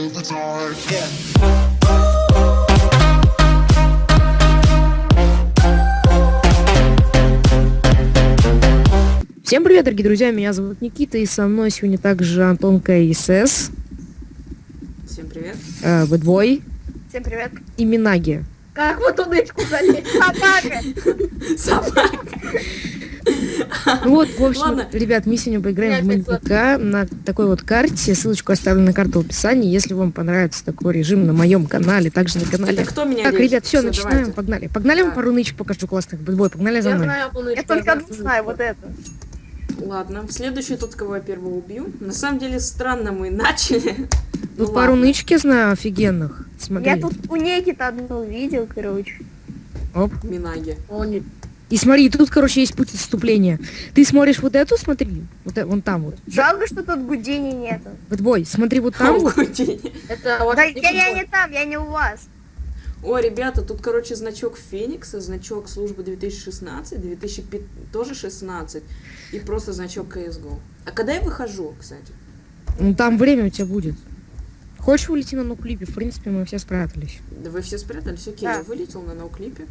Yeah. Всем привет, дорогие друзья, меня зовут Никита, и со мной сегодня также Антон КСС, Всем привет. э, Бэтбой Всем привет. и Минаги. Как вот удочку залезть? Собака! Собака. Ну вот, в общем, Ладно. ребят, мы сегодня поиграем в МНПК на такой вот карте, ссылочку оставлю на карту в описании, если вам понравится такой режим на моем канале, также на канале. Это кто меня Так, режет? ребят, все, начинаем, давайте. погнали. Погнали, вам пару нычек покажу классных, Бэтбой, погнали за Я мной. знаю полную Я только одну знаю, вот это. Ладно, следующий тот, кого я первого убью. На самом деле, странно мы начали. Ну Тут пару ладно. нычек я знаю офигенных. Смотри. Я тут у Некита одну видел, короче. Оп. Минаги. И смотри, тут, короче, есть путь отступления. Ты смотришь вот эту, смотри, вот э- вон там вот. Жалко, что тут Гудини нету. Бэтбой, смотри вот там вот. Это да, я, я не там, я не у вас. О, ребята, тут, короче, значок Феникса, значок службы 2016, 2005 тоже 16 и просто значок CSGO. А когда я выхожу, кстати? Ну там время у тебя будет. Хочешь улети на ноуклипе? В принципе, мы все спрятались. Да вы все спрятались? Окей, Да. я вылетел на ноуклипе.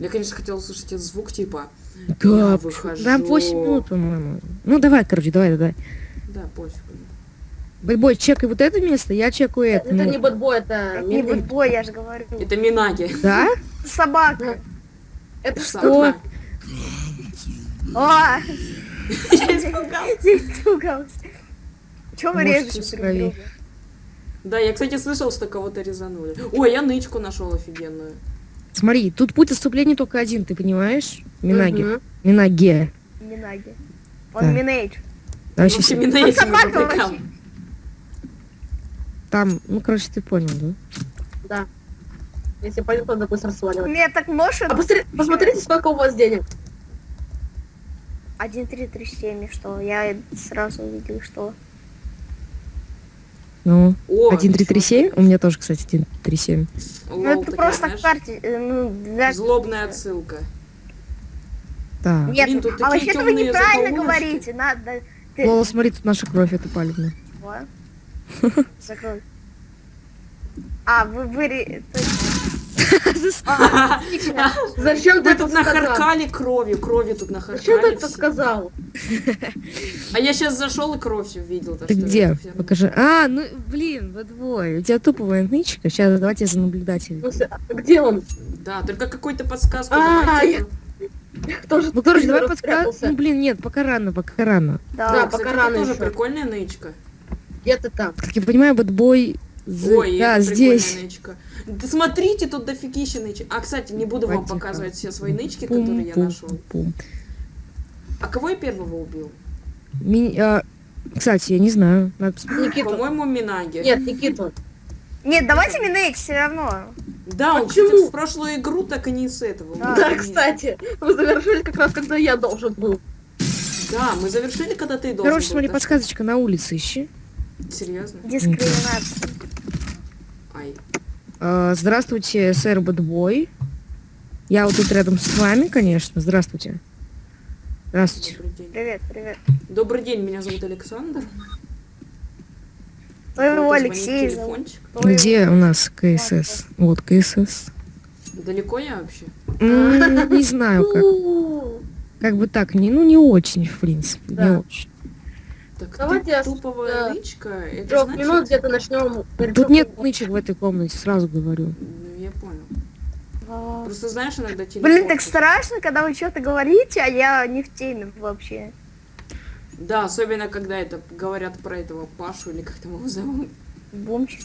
Я, конечно, хотел услышать этот звук, типа... Да, выхожу. да, 8 минут, по-моему. Ну давай, короче, давай, давай. Да, пофиг. Бэтбой, чекай вот это место, я чекаю это. Это ну. не бэтбой, это Это не медведь. бой, я же говорю. Это Минаги. Да? Собака. Это Что? О, испугался. Чего вы режете? Да, я, кстати, слышал, что кого-то резанули. Ой, я нычку нашел офигенную. Смотри, тут путь отступления только один, ты понимаешь? Минаги. Мгм. Минаге. Минаги. Да. Он Минейдж. Там, В щас- общем, Минаги собака фабрикант. вообще. там, ну, короче, ты понял, да? Да. Если пойдет, надо быстро сваливать. Меня так может. А посмотри- посмотрите, сколько у вас денег. 1337, что я сразу увидел, что... Ну, О, 1337? У меня тоже, кстати, 137. чё? Ну Лол, это просто знаешь, карте, э, ну, для... Злобная отсылка. Так. Нет, Блин, тут а вообще-то вы неправильно говорите, надо... Ты... Лола, смотри, тут наша кровь, это палевно. Чего? Закрой. А, вы... вы... ре- точно. А, отлично. Зачем ты тут нахаркали кровью, кровью тут Зачем ты нахаркали. это сказал? А я сейчас зашел и кровь увидел. Ты что где? Покажи. А, ну, блин, Бэтбой, у тебя туповая нычка. Сейчас, давайте за наблюдателя. Смысле, а Где он? Да, только какую-то подсказку А, давайте. Кто же Ну, короче, давай спрятался? Ну, блин, нет, пока рано, пока рано. Да, пока это рано тоже прикольная нычка. Где ты там? Как я понимаю, Бэтбой... з- Ой, да, это здесь. прикольная нычка. Да смотрите, тут дофигища нычек. А, кстати, не буду вам Потихо. показывать все свои нычки, которые я Пум, нашел. пум, пум. А кого я первого убил? Ми- а, Кстати, я не знаю. Надо. Никиту. По-моему, Минаги. Нет, Никиту. Нет, давайте Минейдж все равно. Да, он, Почему? кстати, в прошлую игру так и не с этого. Да. Да, кстати, вы завершили как раз, когда я должен был. Да, мы завершили, когда ты должен Короче, был, смотри, так подсказочка на улице ищи. Серьезно? Дискриминация. А, Здравствуйте, сэр Бэтбой. Я вот тут рядом с вами, конечно. Здравствуйте. Здравствуйте. Добрый день. Привет, привет. Добрый день, меня зовут Александр. Твоего Вот, Алексея звонит зовут. телефончик. Где у нас КСС? Вот КСС. Далеко я вообще? Не знаю, как. Как бы так, не, ну не очень, в принципе, не очень. Так Давайте ты я туповая да. нычка, это Трех значит... минут где-то начнем. Тут нет нычек в этой комнате, сразу говорю. Ну, я понял. А. Просто знаешь, иногда телефон... Блин, так страшно, когда вы что-то говорите, а я не в теме вообще. Да, особенно когда это говорят про этого Пашу или как там его зовут. Бомчик.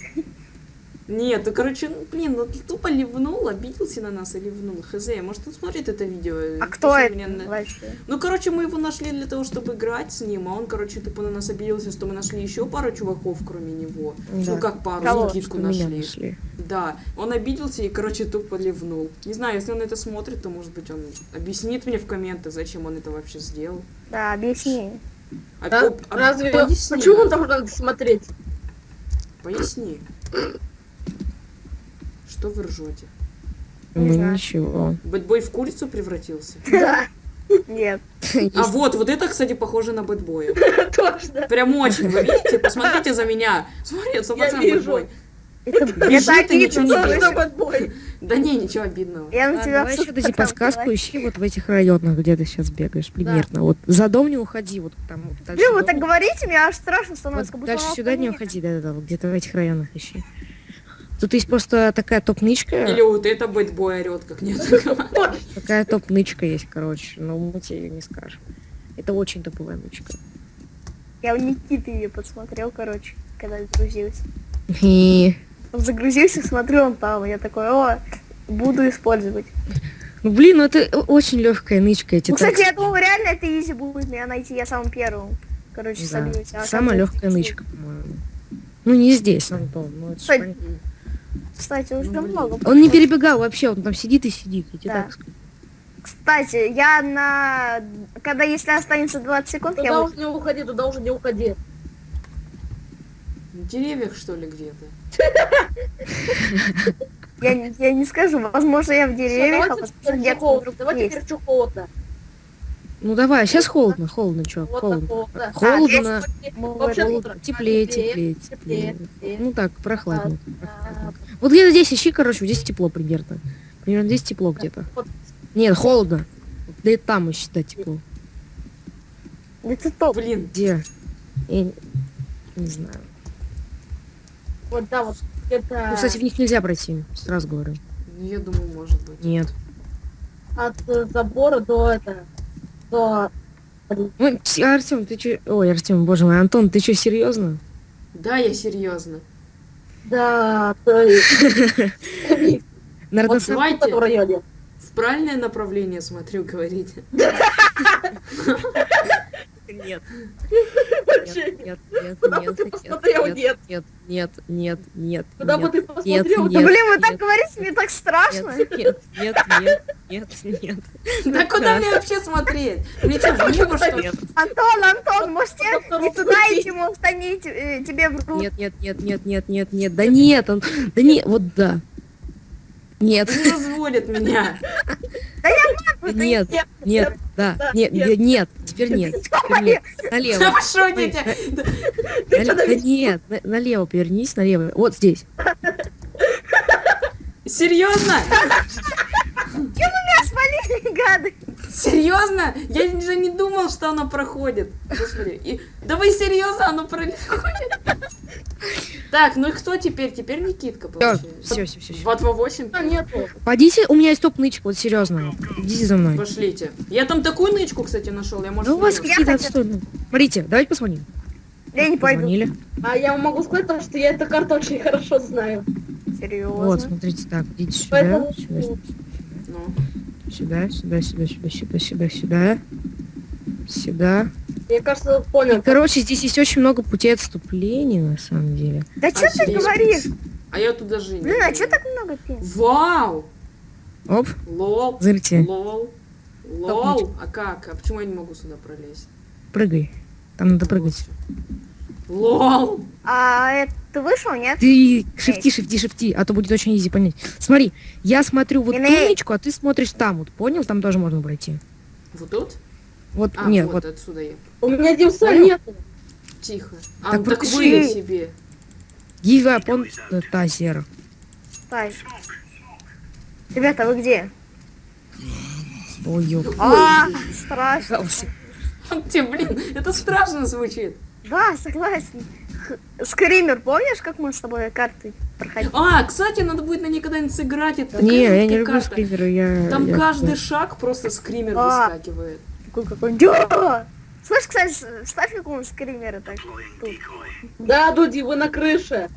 Нет, ну короче, ну, блин, ну ты тупо ливнул, обиделся на нас и ливнул. Хз, может он смотрит это видео? А кто это вообще? Ну, короче, мы его нашли для того, чтобы играть с ним, а он, короче, тупо на нас обиделся, что мы нашли еще пару чуваков, кроме него. Да. Ну, как пару, Кого? Никитку Что меня нашли. нашли. Да, он обиделся и, короче, тупо ливнул. Не знаю, если он это смотрит, то, может быть, он объяснит мне в комменты, зачем он это вообще сделал. Да, объясни. А- Да? об- об- Разве... поясни, Почему он должен смотреть? Поясни. Что вы ржете? Не Ну ничего. Бэтбой в курицу превратился? Да. Нет. А вот, вот это, кстати, похоже на бэтбоя. Точно. Прям очень, вы видите? Посмотрите за меня. Смотри, это Я 100% вижу. бэтбой. Это, Бежит это и ничего не. Да не, ничего обидного. Я на тебя давай еще дайте подсказку, ищи вот в этих районах, где ты сейчас бегаешь, примерно. Вот за дом не уходи, вот там вот дальше. Блин, вы так говорите, мне аж страшно становится, как будто дальше сюда не уходи, да-да-да, вот где-то в этих районах ищи. Тут есть просто такая топ-нычка, Или вот это бэтбой орет, как нет. такая топ-нычка есть, короче, но мы тебе ее не скажем. Это очень топовая нычка. Я у Никиты ее подсмотрел, короче, когда загрузился. И... Он загрузился, смотрю, он там. Я такой, о, буду использовать. Ну блин, ну это очень легкая нычка, эти Ну, кстати, я думал, реально это изи будет меня найти, я самым первым. Короче, сольюсь. а Самая легкая нычка, по-моему. Ну не здесь, Антон. Ну, это Кстати, уже Ну, много. Он не перебегал вообще, он там сидит и сидит. Я Да. так скажу. Кстати, я на... Когда если останется 20 секунд, я Туда уже не уходи, туда уже не уходи. В деревьях, что ли, где-то? Я, не- я не скажу, возможно, я в деревьях, а возможно, где-то холодно. есть. теперь чё холодно. Ну давай, сейчас холодно, холодно, холодно. холодно. Холодно. Мы Вообще Холодно. утро. Теплее, Теплее, теплее, теплее, теплее. теплее. Ну так, прохладно. А, Вот где-то здесь ищи, короче, вот здесь тепло примерно. Примерно здесь тепло где-то. Нет, холодно. Да и там ищи, да, тепло. Это топ. Блин, Где? Я не, не знаю. Вот, да, вот где-то Ну, кстати, в них нельзя пройти, сразу говорю. ну я думаю, может быть. Нет. от э, забора до это, до... Артем, ты чё? Ой, Артем, боже мой, Антон, ты что, серьезно? Да, я серьезно. Да, то есть... Наверное, в районе. В правильное направление смотрю, говорите. Нет. Нет, нет, нет, Куда бы нет, ты нет, посмотрел? нет, Нет. нет, нет, нет, нет, Куда бы нет, ты посмотрел? нет. Блин, вы так нет. говорите, мне так страшно. нет, нет, нет, нет, нет, нет. Да куда мне вообще смотреть? Мне что, в небо, что ли? Нет, Антон, Антон, может тебе не туда идти, может они те- э, тебе в руку. нет, нет, нет, нет, нет, нет, нет, да нет, он, да не, вот да. Нет, Не разводит меня. нет, нет, да, да, нет, нет. нет, теперь нет, теперь нет, налево. вы шутите? Нет, на- налево повернись, налево, вот здесь. Серьезно? Меня свалили, гады. Серьезно? Я же не думал, что оно проходит. Господи. И... Да вы серьезно, оно проходит? Так, ну и кто теперь? Теперь Никитка, получается. Все, все, все, все. 2 2 8 А, нету. Пойдите, у меня есть топ-нычка, вот серьезно. Идите за мной. Пошлите. Я там такую нычку, кстати, нашел. Я, может, Да у вас какие-то отстойные. Смотрите, давайте посмотрим. Я не пойду. Позвонили. А я вам могу сказать, то, что я эту карту очень хорошо знаю. Серьезно. Вот, смотрите, так, идите сюда, Поэтому... сюда, Ну, сюда, сюда, сюда, сюда, сюда, сюда, сюда, сюда. Я, кажется, понял. Короче, здесь есть очень много путей отступления, на самом деле. Да что ты говоришь? а я тут даже не Блин, а что так много пин? Вау! Оп, LOL. смотрите, LOL. LOL. А как? А почему я не могу сюда пролезть? прыгай. Там надо прыгать. LOL. А это ты вышел, нет? Ты shift и, shift и, shift и, а то будет очень easy понять. Смотри, я смотрю вот ту Иней. нычку, а ты смотришь там вот, понял? Там тоже можно пройти. Вот тут? Вот, А, нет, вот, вот. отсюда я. У меня димса Понял? нету. Тихо. А, Так ну так вы себе. Up on the taser. Стой. Ребята, вы где? Ой. А, страшно. Тебе, блин, это страшно звучит. Да, согласен. Скример, помнишь, как мы с тобой карты проходили? А, кстати, надо будет на ней когда-нибудь сыграть. Это Не, я не люблю карта. скримеры, я... Там я- каждый шаг просто скример А. выскакивает. Такой какой Да! Слышь, кстати, ставь какого-нибудь скримера так. Тут. Да, Дуди, вы на крыше.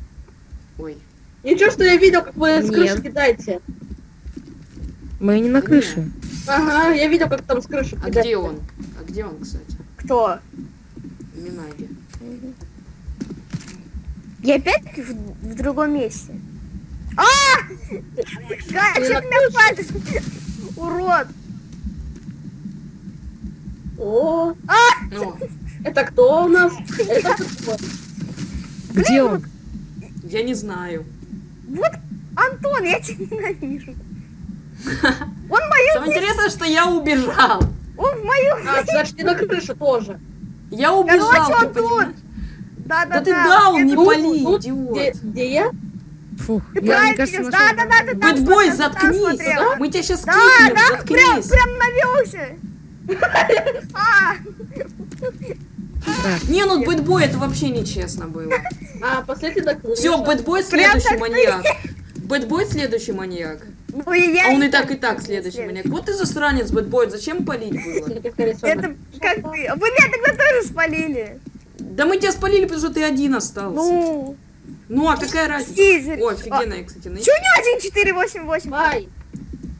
Ой. Ничего, что я видел, как вы с крыши кидаете. Мы не на крыше. Ага, я видел, как там с крыши А кидаете. где он? А где он, кстати? Кто? Минаги. Я опять в, в другом месте. А! Га, Ты что на ты меня пальцем? Урод! О, Ну, это кто у нас? Это кто? Где он? я не знаю. Вот, Антон, я тебя ненавижу. Он мою Самое интересное, что я убежал. О, в мою! А, значит, не на крышу тоже. Я убежал, Короче, ты он тут. Да, да, Да ты дал, не пали, идиот. Где, где я? Фух, Ты я, мне правильно кажется, нашел. Да, да, да, ты там Batboy, ты заткнись! Мы тебя сейчас Да, кликнем, да, прям, заткнись! прям навелся. А, Не, ну Batboy это вообще нечестно было. А, последний на крышу. Все, Batboy следующий маньяк. Batboy следующий маньяк. ну и я А он и не так, и так следующий следующий. маньяк. Вот ты засранец, Batboy, зачем палить было? Это как ты? Вы меня тогда тоже спалили. Да мы тебя спалили, потому что ты один остался. Ну, Ну, а какая разница? О, офигенная, кстати, нычка. Че у него 1488? Ай,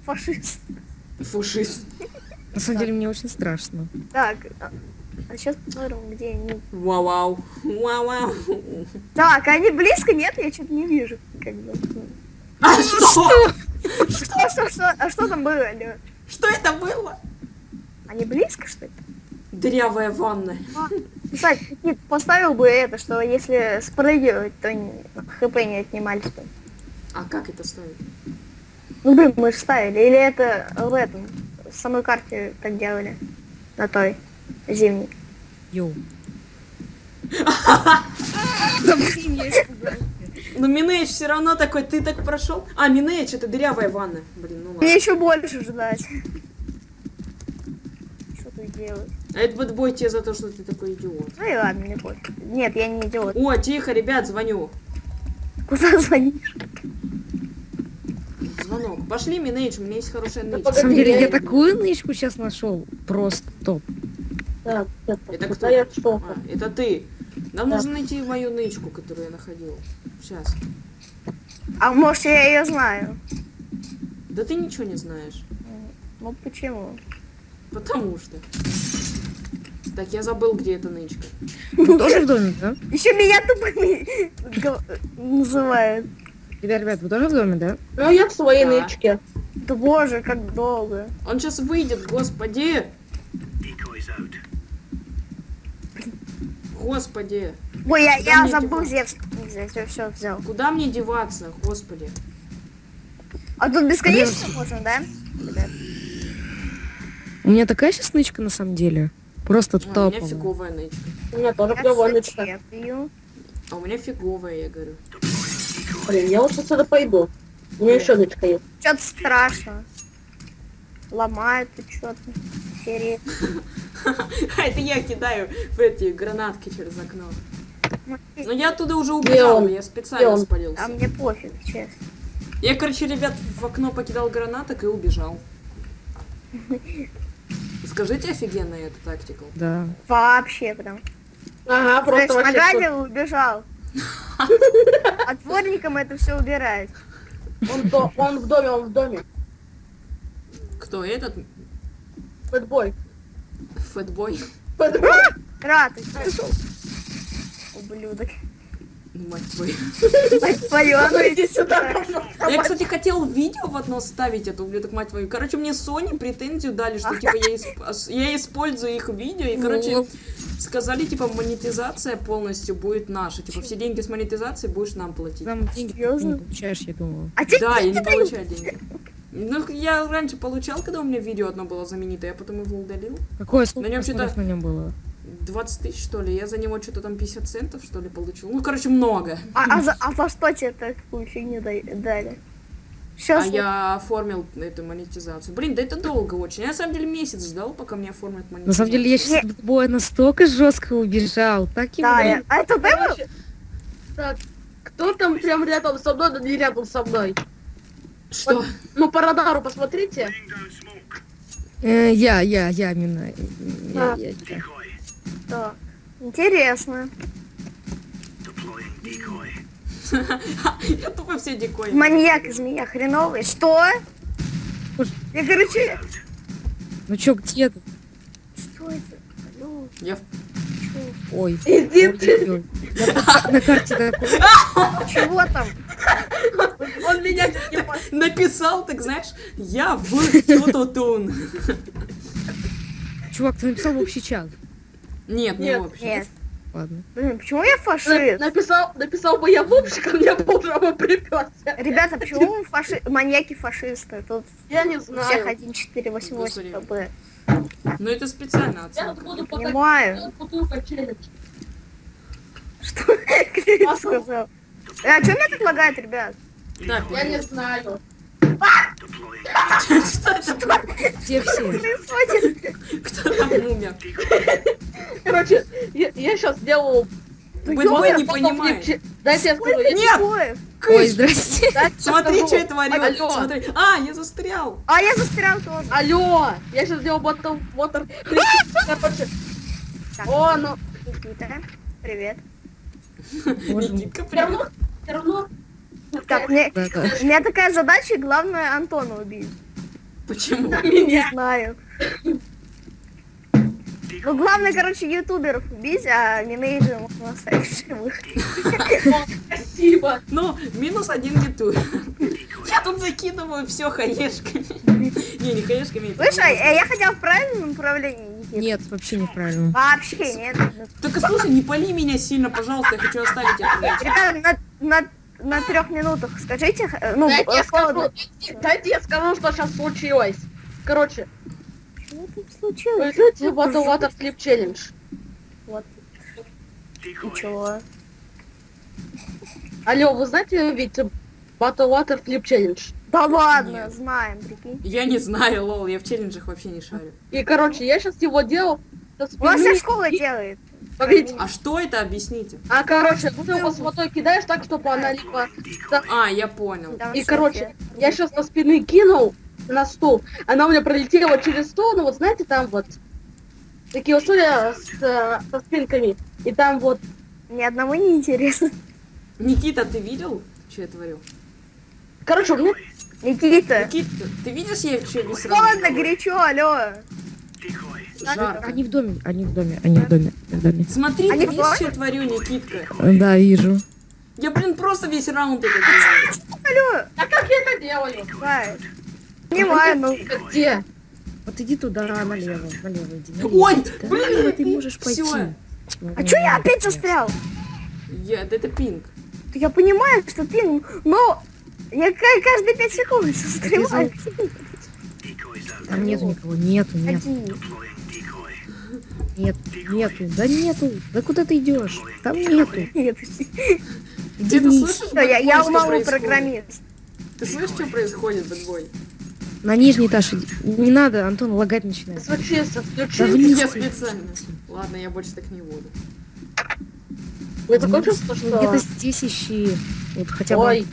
Фашист. Фушист. На самом деле мне очень страшно. Так, а, сейчас посмотрим, где они. Вау-вау. Вау-вау. Так, они близко? Нет, я что-то не вижу. Как бы. А что? Что, что, что? А что там было? Что это было? Они близко, что ли? Дырявая ванна. Кстати, Никит, поставил бы это, что если спрыгивать, то не- HP не отнимались бы. А как это ставить? Ну, блин, мы же ставили. Или это в этом, в самой карте так делали. На той, зимней. Yo. Ну, Mineage все равно такой, ты так прошел. А, Mineage, это дырявая ванна. Блин, ну Мне ладно. еще больше ждать. Что тут делать? А это бэтбой тебе за то, что ты такой идиот. Ну и ладно, мне пофиг. Нет, я не идиот. О, тихо, ребят, звоню. Куда звонишь? Звонок. Пошли, Минейдж, у меня есть хорошая Да нычка. На самом деле, я я- такую нычку сейчас нашел. Просто топ. так, это, Это кто? я. А, это ты. Нам Да. нужно найти мою нычку, которую я находил. Сейчас. А может я ее знаю? Да ты ничего не знаешь. Ну почему? Потому что. Так, я забыл, где эта нычка. Тоже в доме, да? Еще меня тупо называют. Ребят, ребят, вы тоже в доме, да? Ну, я в своей Да. нычке. Да боже, как долго. Он сейчас выйдет, господи! Господи! Ой, я, Куда я забыл деваться? взять. взять. Все, все, взял. Куда мне деваться, господи? А тут бесконечно можно, да? Ребят? У меня такая сейчас нычка на самом деле. Просто А, у меня фиговая нычка. У меня тоже Я клевая нычка. А у меня фиговая, я говорю. Блин, я лучше отсюда пойду. У меня еще нычка есть. Что-то страшно. Ломают тут что-то. Серии. А, это я кидаю в эти гранатки через окно. Но я оттуда уже убежал, я специально спалился. А мне пофиг, честно. Я, короче, ребят, в окно покидал гранаток и убежал. Скажите, офигенная эта тактика. Да. Вообще прям. Ага, просто вообще... нагадил и убежал. Отворником это все убирает. Он, до- он в доме, он в доме. Кто этот? Бэтбой. Фэтбой? Бэтбой. Рад, ты Ублюдок. Мать твою. Мать твою, а ну Иди сюда. Я, кстати, хотел видео в одно ставить, это ублюдок, мать твою. Короче, мне Sony претензию дали, что, типа, я, исп- ос- я использую их видео, и, короче, Ну. сказали, типа, монетизация полностью будет наша. Типа, все деньги с монетизацией будешь нам платить. Там деньги ты Серьезно? не получаешь, я думаю. А Да, я не получаю деньги. Ну, я раньше получал, когда у меня видео одно было знаменитое, я потом его удалил. Какое На сколько нем что-то- на нем было? 20 тысяч, что ли, я за него что-то там 50 центов, что ли, получил. Ну, короче, много. А, а за, а за что тебе такую фигню дали? А Сейчас я оформил эту монетизацию. Блин, да это долго очень. Я на самом деле месяц ждал, пока мне оформят монетизацию. На самом деле, я сейчас от боя настолько жестко убежал. Так и Да, я- а это ты был? Так, кто там прям рядом со мной, да не рядом со мной? Что? Ну, по радару посмотрите. Э, я, я, я, именно. Я, А. я, я. Да. Интересно. Я тупо все дикой. Маньяк из меня хреновый. Что? Я, короче... Ну чё, где ты? Что это? Алло, Я в- чё? Ой. Иди ты. Я на карте такой. Чего там? Он меня написал, так знаешь, я в тутутун. Чувак, ты написал в общий чат. Нет, не Нет, вообще. Нет. Ладно. Блин, почему я фашист? Написал, написал бы я в общий, ко мне бы уже бы приперся. Ребята, почему фаши... маньяки фашисты? Тут Я не всех знаю. 1, 4, 8, 8 Господи. КБ. Ну это специально Я оценка. буду Понимаю. Что Крис сказал? Э, А что меня так лагает, ребят? Да, Я не знаю. Что это? Где все? Кто там умер? Короче, я, сейчас сделаю... Бэтбой не понимает. Дайте я скажу. Нет! Ой. Здрасте. Смотри, что я творю. Алло, Смотри. А, я застрял. А я застрял тоже. алло, я сейчас сделал ботл. Короче. О, ну, Никита, привет. Никитка, привет. все равно. Так, мне, у меня такая задача, главное Антона убить. Почему? Не Меня. знаю. Ну, главное, короче, ютуберов убить, а минейджеров можно оставить в живых. Спасибо. Ну, минус один ютуб. Я тут закидываю все хаешками. Не, не хаешками. это Слышь, а ужасно. я хотел в правильном направлении? Нет, вообще неправильно. Вообще нет. Только слушай, не пали меня сильно, пожалуйста, я хочу оставить речь. Ребята, на, на, трех минутах скажите, э, ну, Дайте я э, скажу, дайте я скажу, что сейчас случилось. Короче, Что тут случилось? Пишите Battle Water Flip Challenge. Вот. И чего? Алло, вы знаете ведь Battle Water Flip Challenge? Да ладно, Нет. знаем, прикинь. Я не знаю, лол, я в челленджах вообще не шарю. И, короче, я сейчас его делал У нас вся школа делает. Погодите. А что это, объясните? А, короче, ты его с водой кидаешь так, чтобы она либо... А, я понял. И, короче, я сейчас со спины кинул на стул. Она у меня пролетела через стол, ну вот знаете, там вот такие условия с, э, со спинками. И там вот... Ни одному не интересно. Никита, ты видел, что я творю? Короче, у меня... Никита. Никита, ты видишь, я что весь Холодно, горячо, алло. Жарко. Они в доме, они в доме, они в доме, в доме. Смотри, Они видишь, что я творю, Никитка? Да, вижу. Я, блин, просто весь раунд это делаю. Алло. А как я это делаю? Давай. Понимаю, ну. Где? Вот иди туда, налево, налево иди. налево Ой, иди, да. блин, ты можешь пойти. всё. А чё я опять застрял? Я, да это пинг. Я понимаю, что ты, но я ка- каждые пять секунд застреваю. Там нету никого, нету, нет, Ходи. Нет, нету, да нету. Да куда ты идешь? Там нету. Нет. Где ты слышишь, я, я умолу программист. Ты слышишь, что происходит, Бэтбой? На нижний этаж. Не надо, Антон лагать начинает. Да включи. вниз. Я специально. Ладно, я больше так не буду. Вы Ну, что... Где-то здесь ищи. Вот хотя бы. Ой,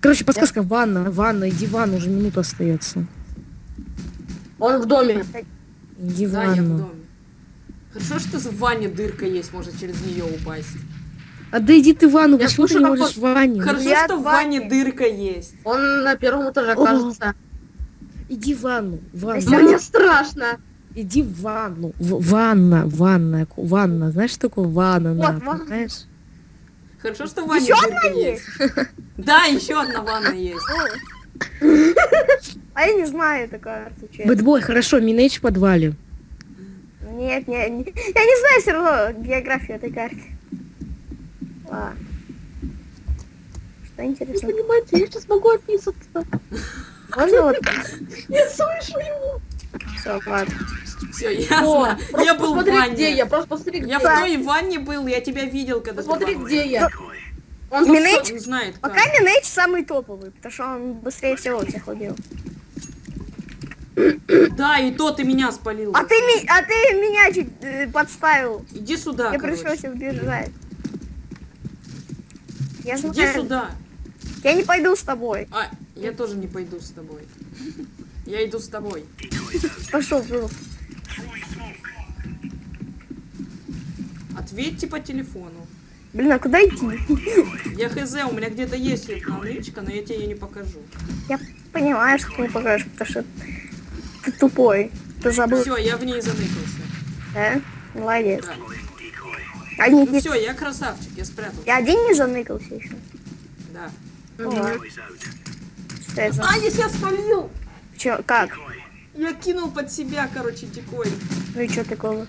Короче, подсказка, ванна, ванна, иди в ванну, уже минута остается. он в доме. Иди в Да, я в ванну. доме. Хорошо, что в ванне дырка есть, можно через нее упасть. А да иди ты в ванну, Я почему ты слушаю, не можешь в ванне? Хорошо, Я что в ванне дырка есть. Он на первом этаже, О. кажется. Иди в ванну, в ванну. Всё, Мне страшно. Иди в ванну. В- ванна, ванна, ванна. Знаешь, что такое ванна? Вот, на, ванна. знаешь? Хорошо, что в ванне Ещё дырка есть. Да, еще одна ванна есть. А я не знаю эту карту. Бэтбой, хорошо, Минейдж в подвале. Нет, нет, не- я не знаю все равно географию этой карты. Ладно. Что Вы интересно? понимаете, я сейчас могу описаться. Можно вот... Я слышу его. Все, ладно. Все, О, ясно. просто Я был в посмотри, где ванне. я. Просто посмотри, где Я в я. той ванне был, я тебя видел, когда ты Посмотри, в ванне. где я. Он Он знает Пока как. Минейдж самый топовый, потому что он быстрее всего всех убил. Да, и то ты меня спалил. А ты, а ты меня чуть э, подставил. Иди сюда, Мне короче. пришлось убежать. Я Иди знаю. сюда. Я не пойду с тобой. А, я тоже не пойду с тобой. Я иду с тобой. Пошел, Бру. Ответьте по телефону. Блин, а куда идти? Я хз, у меня где-то есть одна нычка, но я тебе ее не покажу. Я понимаю, что ты не покажешь, потому что ты тупой. Ты забыл, Все, я в ней заныкался. да? Молодец. Да. А Ну все, я красавчик, я спрятал. я один не заныкался еще. Да. Ладно. Что это? за- А, я себя спалил! Чё, как? Я кинул под себя, короче, дикой. Ну и что такого?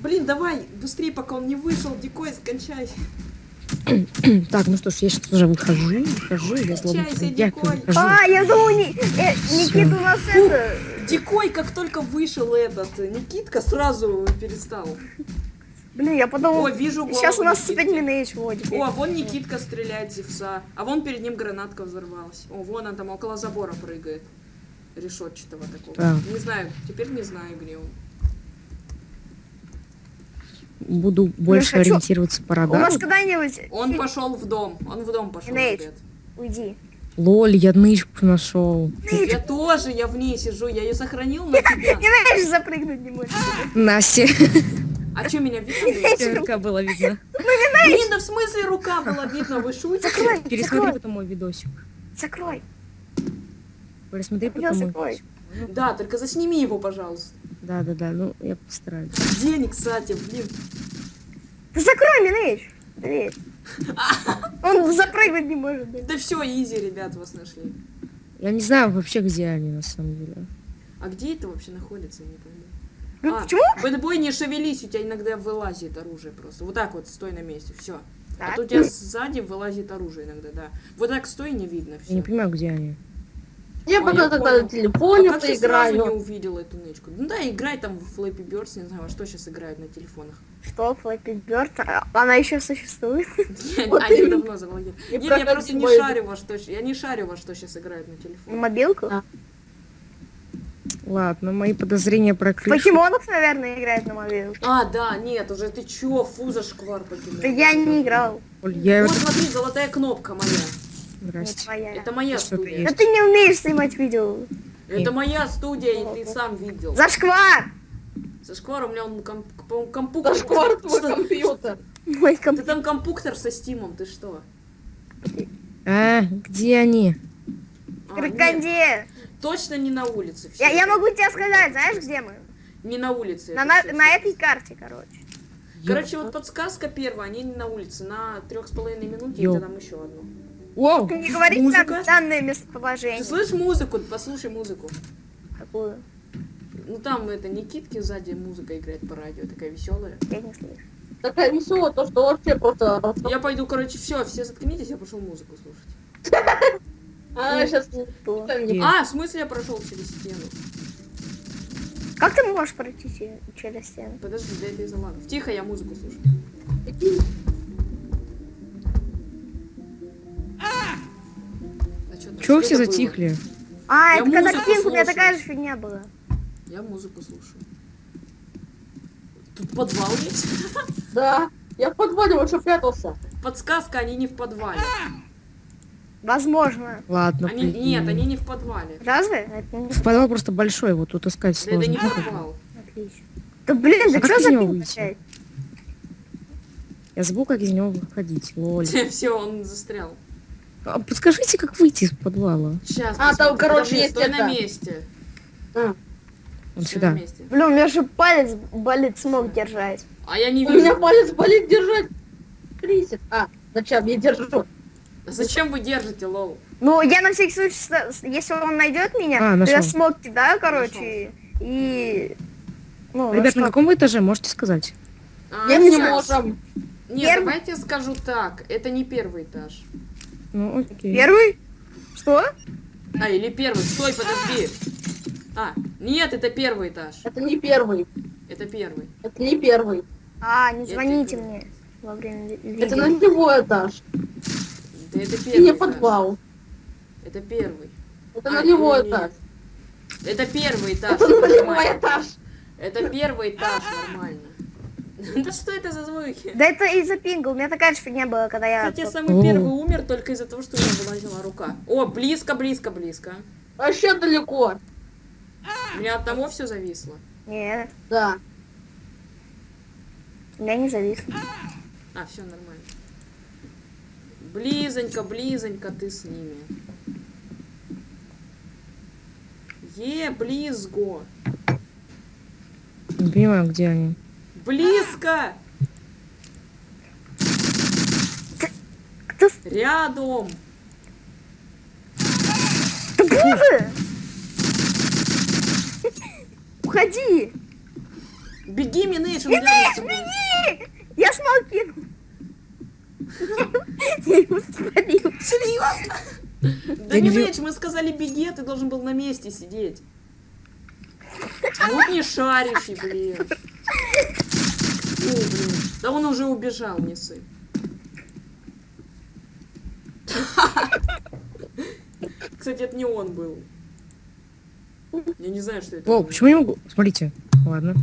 Блин, давай, быстрее, пока он не вышел, дикой, скончай. Так, ну что ж, я сейчас уже выхожу, выхожу, я злобно. А, я думал, не... э, Никита у нас это... Дикой, как только вышел этот э, Никитка, сразу перестал. Блин, я подумал, О, вижу голову сейчас у нас Никитки. опять Минейдж вводит. О, вон Никитка стреляет зевса. А вон перед ним гранатка взорвалась. О, вон он там около забора прыгает. Решетчатого такого. Так. Не знаю, теперь не знаю, где он. Буду больше хочу- ориентироваться по У нас радару. когда-нибудь... Он пошел в дом. Он в дом пошел, ребят. Уйди. Лоль, я нычку нашел. Я тоже, я в ней сижу, я ее сохранил на тебя. Не знаешь, запрыгнуть не можешь. Настя. А что, меня видно? Рука была видна. Блин, да в смысле рука была видно, вы шутите? Закрой, Пересмотри потом мой видосик. закрой. Пересмотри потом мой видосик. Да, только засними его, пожалуйста. Да, да, да, ну я постараюсь. Денег, кстати, блин. Да закрой, Минейдж. Дверь. Он запрыгнуть не может. Да все, изи, ребят, вас нашли. Я не знаю вообще, где они на самом деле. А где это вообще находится, я не пойму. Ну, А, почему? бэтбой, не шевелись, у тебя иногда вылазит оружие просто. Вот так вот, стой на месте, все. А Так. то у тебя сзади вылазит оружие иногда, да. Вот так стой, не видно Я не понимаю, где они. Я А, пока я тогда понял. на телефоне а как ты сразу не поиграю. увидел эту нычку? Ну да, играй там в Flappy Birds, не знаю, а что сейчас играют на телефонах. Что, Флэппи Бёрд? А, Она еще существует? Вот Они давно заблокировали. Не Нет, я просто не шарю во что, я не шарю во что сейчас играют на телефоне. мобилку? А. Ладно, мои подозрения про крышу. Покемонов, наверное, играет на мобилку. А, да, нет, уже ты чё, фу за шквар покинул. Да я не играл. Я... Вот смотри, золотая кнопка моя. Здрасте. Это моя студия. Да ты не умеешь снимать видео. Это моя студия, и ты сам видел. Зашквар! За шквар у меня он комп, компуктор. Зашквар твой Что? компьютер. Мой Ты компьютер. там компуктор со стимом, ты что? А, где они? А, Крокодил. точно не на улице. Я, я могу тебе сказать, знаешь, где мы? Не на улице. На, на, на этой карте, короче. Короче, вот подсказка первая, они не на улице. На трех с половиной минуте Ё. и там еще одну. Ты не говори Музыка? там данное Ты местоположение. слышишь музыку? Послушай музыку. Какую? Ну там это Никитки сзади музыка играет по радио, такая веселая. Я не слышу. Такая веселая, то что вообще просто... Я пойду, короче, все, все заткнитесь, я пошел музыку слушать. А, сейчас... Где? А, в смысле я прошел через стену? Как ты можешь пройти че- через стену? Подожди, да это из-за лагов. Тихо, я музыку слушаю. Чего все было? затихли? А, Я это когда Кинг, у меня такая же фигня была. Я музыку слушаю. Тут подвал есть? Да. Я в подвале что прятался. Подсказка, они не в подвале. Возможно. Ладно, Они, пойди. нет, они не в подвале. Разве? Не Подвал просто большой, вот тут искать Да это сложно. не подвал. отлично. Да блин, да А как что за него пинг? Я забыл, как из него выходить. Лоль. Все, он застрял. А подскажите, как выйти из подвала? Сейчас. А, там, короче, есть стой на это. месте. А, Вот сюда. месте. Блин, у меня же палец болит, смог держать. А я не У меня вижу. палец болит держать. Присед. А, зачем? Я держу. Зачем вы держите, лол? Ну, я на всякий случай, если он найдет меня, А, то я смог кидаю, короче, и... Ну, Ребят, на каком вы этаже, можете сказать? А, Я не можем. Нет, Первый- давайте я скажу так. Это не первый этаж. Ну, окей. Первый? Что? А, или первый. Стой, подожди. А, нет, это первый этаж. Это не первый. Это первый. Это не первый. А, не звоните мне во время ви- Это видео. нулевой этаж. Да это И первый не подвал. Это первый. Это А, нулевой не, не. этаж. Это первый этаж. Это нулевой нормально. этаж. Это первый этаж, нормально. Да что это за звуки? Да это из-за пинга, у меня такая же фигня была, когда я... Кстати, самый первый умер только из-за того, что у меня вылазила рука. О, близко, близко, близко. Вообще далеко. У меня от того все зависло. Нет, Да. у меня не завис. А, все нормально. Близонько, близонько ты с ними. Е, близго. Не понимаю, где они. Близко! Кто... Рядом! Да боже! Уходи! Беги, с тобой. беги! Я его спалил. Серьезно? Да не Минейдж, мы сказали беги, а ты должен был на месте сидеть. Ну не шарящий, блин. Фу, блин. Да он уже убежал, не сы. Кстати, это не он был. Я не знаю, что это. О, почему не могу? Смотрите. Ладно.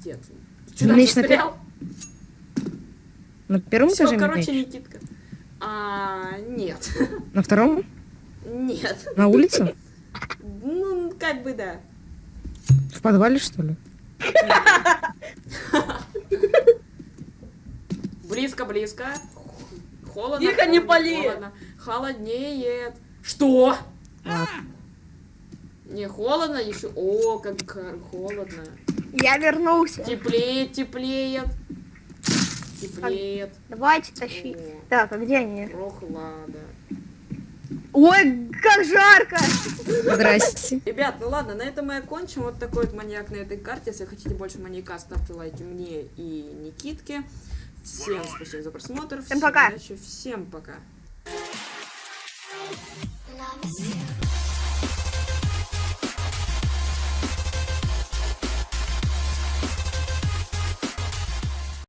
Где ты? Ты что, там Меч на застрял? На первом Всё, этаже короче, меч? Никитка. А, нет. На втором? Нет. На улице? Ну, как бы да. В подвале, что ли? Близко, близко. Холодно. Тихо, не холодно. Холоднеет. Что? Не холодно еще. О, как хо- холодно. Я вернулся. Теплеет, теплеет. Теплеет. Давайте тащи. О, Так, а где они? прохлада. Ой, как жарко! Здрасте. Ребят, ну ладно, на этом мы окончим. Вот такой вот маньяк на этой карте. Если хотите больше маньяка, ставьте лайки мне и Никитке. Всем спасибо за просмотр. Всем пока. удачи, Всем пока. Love is